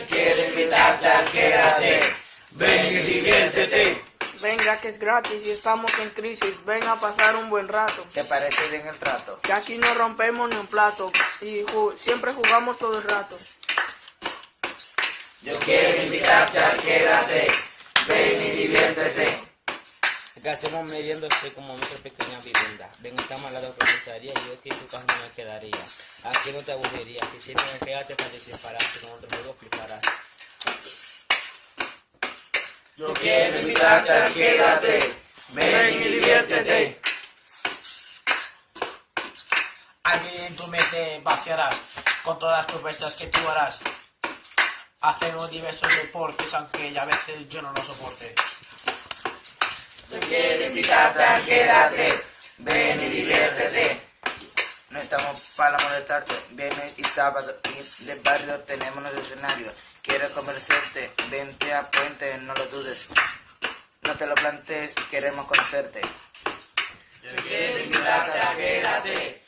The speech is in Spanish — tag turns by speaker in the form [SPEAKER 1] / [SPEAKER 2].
[SPEAKER 1] invitarte a quédate. Ven y diviértete.
[SPEAKER 2] Venga que es gratis y estamos en crisis, ven a pasar un buen rato.
[SPEAKER 3] ¿Te parece bien el trato?
[SPEAKER 2] Que aquí no rompemos ni un plato y ju- siempre jugamos todo el rato.
[SPEAKER 1] Yo quiero invitarte a
[SPEAKER 4] Que hacemos meriéndose como nuestra pequeña vivienda. Ven, estamos al lado de la comisaría y yo aquí en tu casa no me quedaría. Aquí no te aburriría. Si siempre me quedaste para dispararte con otro juego fliparás.
[SPEAKER 1] Yo quiero invitarte quédate. Ven y diviértete.
[SPEAKER 5] Aquí en tu mente vaciarás con todas las propuestas que tú harás. Hacemos diversos deportes, aunque a veces yo no lo soporte.
[SPEAKER 1] Yo quiero invitarte quédate. Ven y diviértete.
[SPEAKER 3] No estamos para molestarte. Viernes y sábado y de barrio tenemos nuestro escenario. Quieres conversarte, vente a Puente, no lo dudes. No te lo plantees, queremos conocerte.
[SPEAKER 1] Yo quiero invitarte quédate.